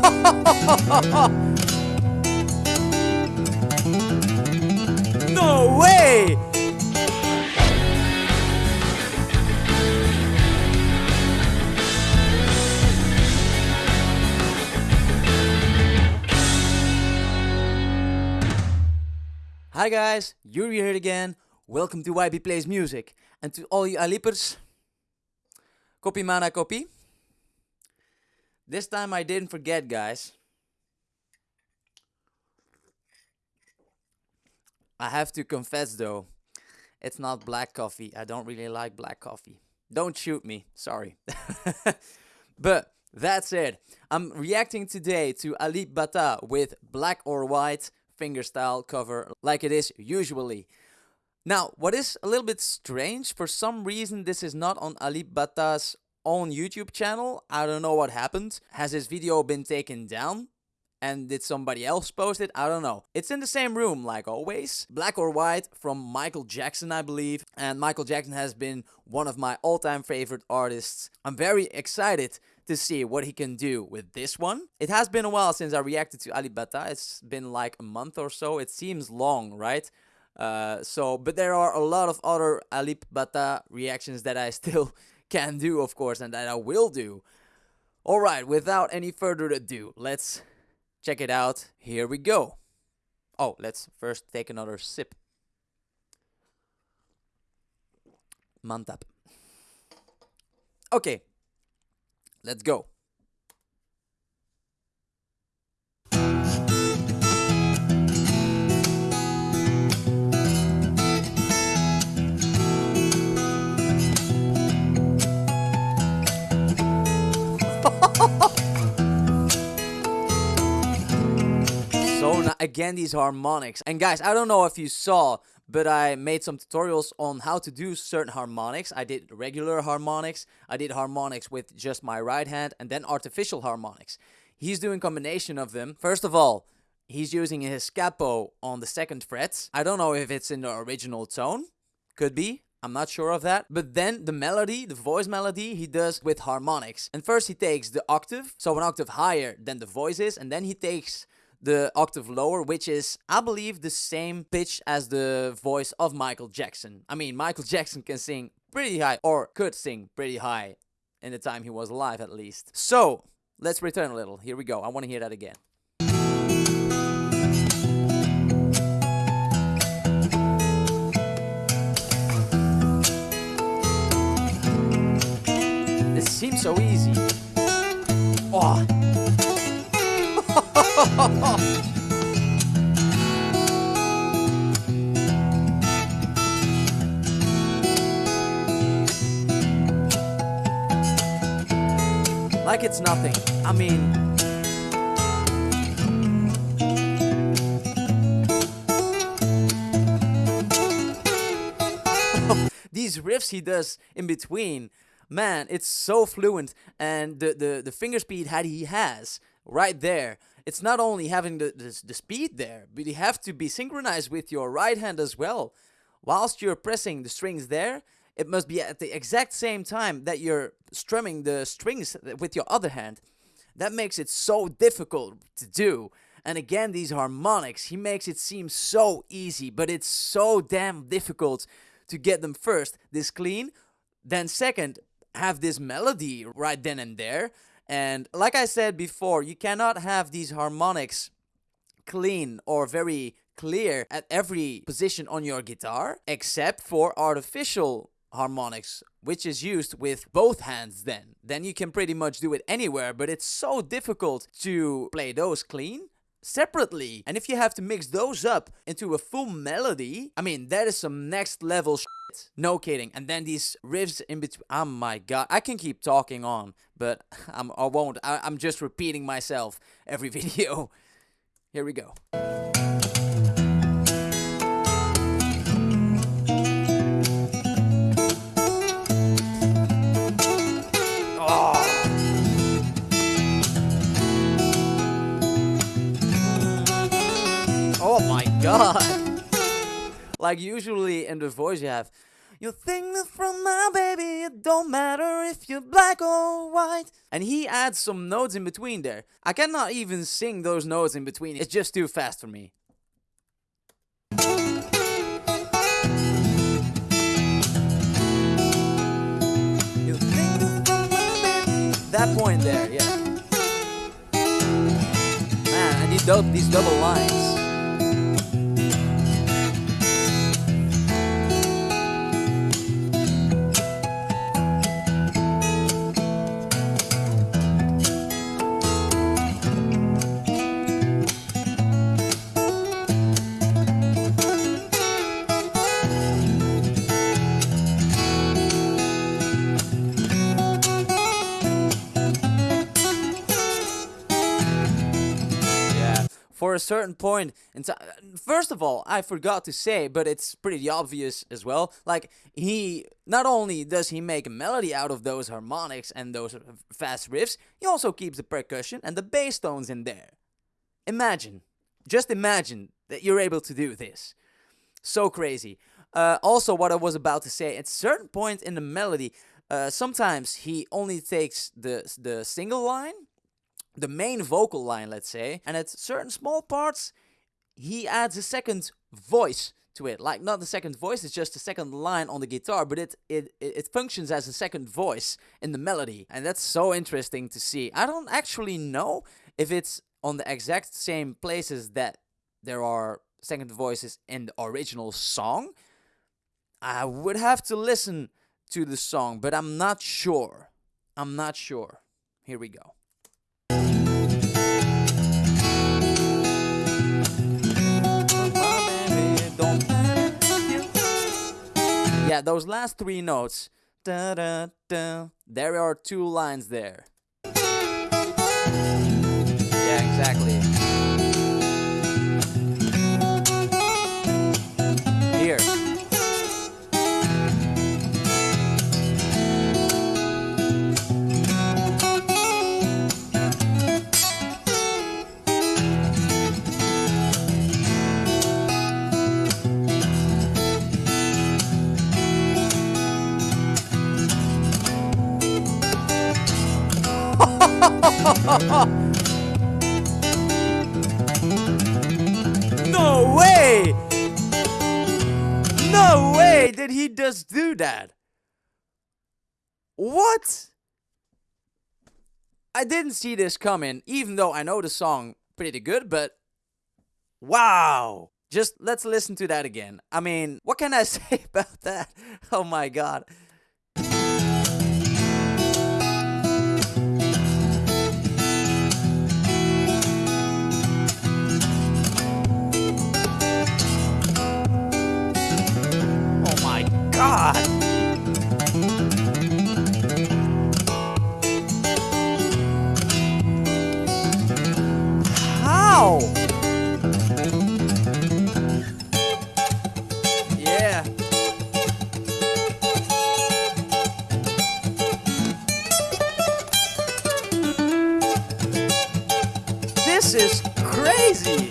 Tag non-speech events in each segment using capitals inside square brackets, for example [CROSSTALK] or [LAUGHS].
[LAUGHS] no way! Hi guys, Yuri here again. Welcome to YB Plays Music. And to all you Alipers, copy mana copy. This time I didn't forget guys. I have to confess though, it's not black coffee. I don't really like black coffee. Don't shoot me, sorry. [LAUGHS] but that's it. I'm reacting today to Alip Ba Ta with Black or White fingerstyle cover like it is usually. Now, what is a little bit strange, for some reason this is not on Alip Ba Ta's own YouTube channel. I don't know what happened. Has his video been taken down? And did somebody else post it? I don't know. It's in the same room, like always. Black or White from Michael Jackson, I believe. And Michael Jackson has been one of my all-time favorite artists. I'm very excited to see what he can do with this one. It has been a while since I reacted to Alip Ba It's been like a month or so. It seems long, right? Uh, so, but there are a lot of other Alip Ba reactions that I [LAUGHS] still can do, of course, and that I will do. Alright, without any further ado, let's check it out. Here we go. Oh, let's first take another sip. Mantap. Okay, let's go. Again these harmonics. And guys i don't know if you saw but i made some tutorials on how to do certain harmonics. I did regular harmonics. I did harmonics with just my right hand and then artificial harmonics. He's doing combination of them. First of all he's using his capo on the second frets. I don't know if it's in the original tone. Could be. I'm not sure of that. But then the melody, the voice melody, he does with harmonics. And first he takes the octave, so an octave higher than the voice is, and then he takes the octave lower, which is, I believe, the same pitch as the voice of Michael Jackson. I mean, Michael [LAUGHS] Jackson can sing pretty high, or could sing pretty high in the time he was alive at least. So, let's return a little. Here we go. I want to hear that again. This seems so easy. Oh. [LAUGHS] like it's nothing. I mean, [LAUGHS] these riffs he does in between, man, it's so fluent, and the the the finger speed that he has right there. It's not only having the, the the speed there, but you have to be synchronized with your right hand as well. Whilst you're pressing the strings there, it must be at the exact same time that you're strumming the strings with your other hand. That makes it so difficult to do. And again, these harmonics, he makes it seem so easy, but it's so damn difficult to get them first this clean, then second, have this melody right then and there. And like I said before, you cannot have these harmonics clean or very clear at every position on your guitar, except for artificial harmonics, which is used with both hands then. Then you can pretty much do it anywhere, but it's so difficult to play those clean separately. And if you have to mix those up into a full melody, I mean, that is some next level shit. No kidding. And then these riffs in between. Oh my god. I can keep talking on, but [LAUGHS] I'm, I won't. I, I'm just repeating myself every [LAUGHS] video. Here we go. Oh, oh my god. Like usually in the voice you have You think that from my baby, it don't matter if you're black or white. And he adds some notes in between there. I cannot even sing those notes in between. It's just too fast for me. That point there, yeah. Man, these, dou- these double lines. A certain point in time. First of all, I forgot to say, but it's pretty obvious as well. Like, he. Not only does he make a melody out of those harmonics and those fast riffs, he also keeps the percussion and the bass tones in there. Imagine. Just imagine that you're able to do this. So crazy. Uh, also, what I was about to say, at certain point in the melody, uh, sometimes he only takes the the single line the main vocal line, let's say, and at certain small parts, he adds a second voice to it. Like not the second voice, it's just a second line on the guitar, but it it it it functions as a second voice in the melody, and that's so interesting to see. I don't actually know if it's on the exact same places that there are second voices in the original song. I would have to listen to the song, but I'm not sure. I'm not sure. Here we go. Yeah, those last three notes. Da, da, da, there are two lines there. Yeah, exactly. [LAUGHS] No way! No way did he just do that. What? I didn't see this coming, even though I know the song pretty good, but wow. Just let's listen to that again. I mean, what can I [LAUGHS] say about that? Oh my god. This is crazy. [LAUGHS]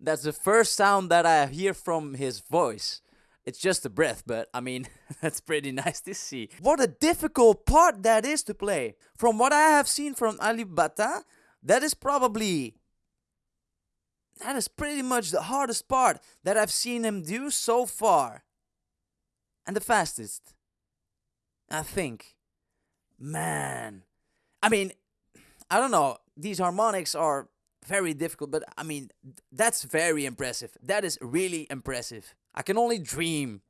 That's the first sound that I hear from his voice. It's just a breath, but I mean, [LAUGHS] that's pretty nice to see. What a difficult part that is to play. From what I have seen from Alip Ba Ta, that is probably. That is pretty much the hardest part that I've seen him do so far. And the fastest. I think. Man. I mean, I don't know. These harmonics are very difficult, but I mean, that's very impressive. That is really impressive. I can only dream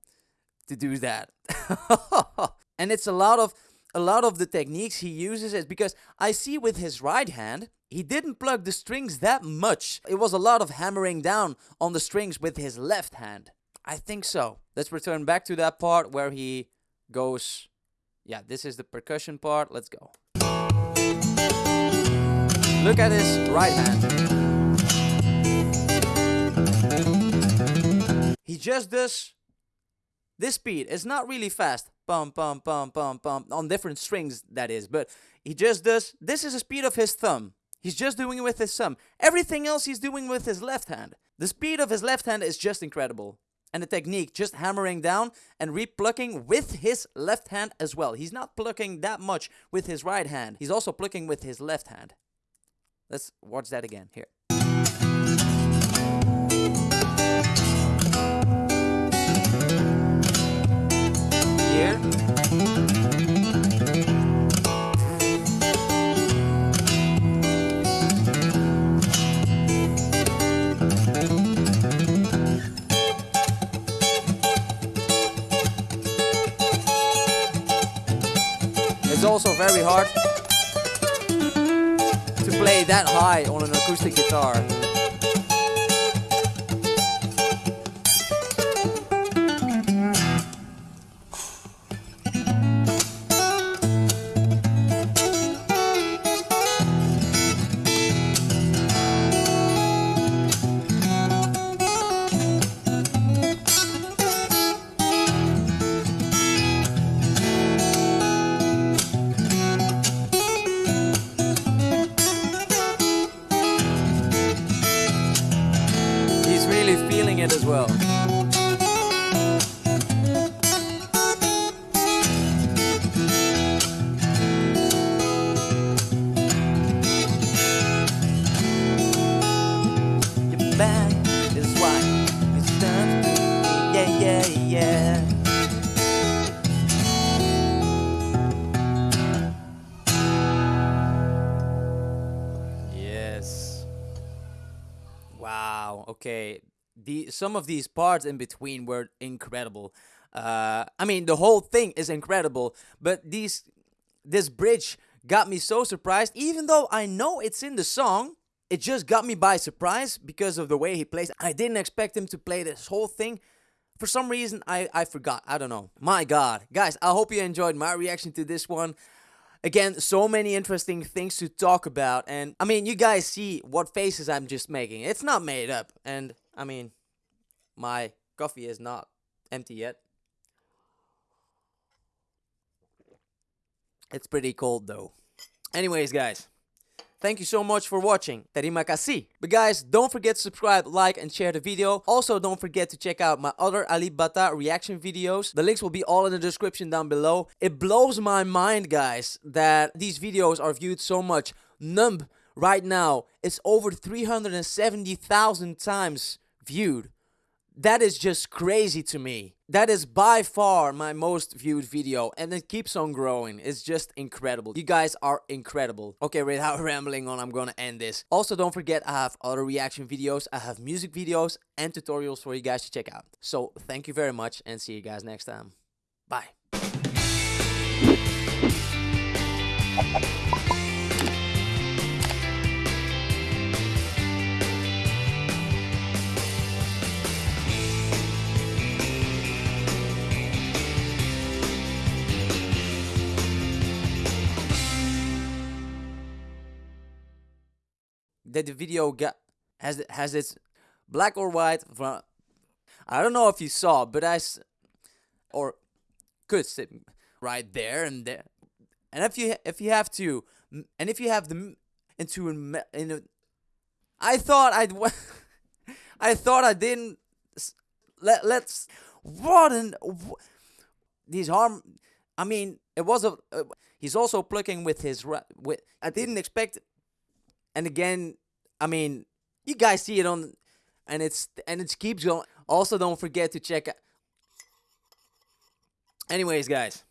to do that. [LAUGHS] and it's a lot of a lot of the techniques he uses is because I see with his right hand, he didn't plug the strings that much. It was a lot of hammering down on the strings with his left hand. I think so. Let's return back to that part where he goes. Yeah, this is the percussion part. Let's go. Look at his right hand. He just does this speed. It's not really fast. Pum pum pum pum pum on different strings that is, but he just does this is the speed of his thumb. He's just doing it with his thumb. Everything else he's doing with his left hand. The speed of his left hand is just incredible. And the technique, just hammering down and replucking with his left hand as well. He's not plucking that much with his right hand. He's also plucking with his left hand. Let's watch that again here. Here. That high on an acoustic guitar. Feeling it as well. Your back is. It's done. Yeah, yeah, yeah. Yes. Wow. Okay. The some of these parts in between were incredible. Uh, I mean, the whole thing is incredible, but these this bridge got me so surprised. Even though I know it's in the song, it just got me by surprise because of the way he plays. I didn't expect him to play this whole thing. For some reason, I I forgot. I don't know. My God, guys, I hope you enjoyed my reaction to this one. Again, so many interesting things to talk about. And I mean, you guys see what faces I'm just making. It's not made up. And I mean, my coffee is not empty yet. It's pretty cold though. Anyways, guys, thank you so much for watching. Terima kasih. But guys, don't forget to subscribe, like, and share the video. Also, don't forget to check out my other Alip Ba Ta reaction videos. The links will be all in the description down below. It blows my mind, guys, that these videos are viewed so much. Numb right now, it's over 370,000 times viewed. That is just crazy to me. That is by far my most viewed video and it keeps on growing. It's just incredible. You guys are incredible. Okay, without [LAUGHS] rambling on, I'm gonna end this. Also, don't forget I have other reaction videos, I have music videos and tutorials for you guys to check out. So, thank you very much and see you guys next time. Bye. That the video got has has its black or white from I don't know if you saw, but I or could sit right there and there. And if you if you have to, and if you have the into a in a, I thought I'd [LAUGHS] I thought I didn't. Let let's what an these harm. I mean, it was a. Uh, he's also plucking with his. With I didn't expect. And again, I mean, you guys see it on, and it's and it keeps going. Also, don't forget to check. Anyways, guys.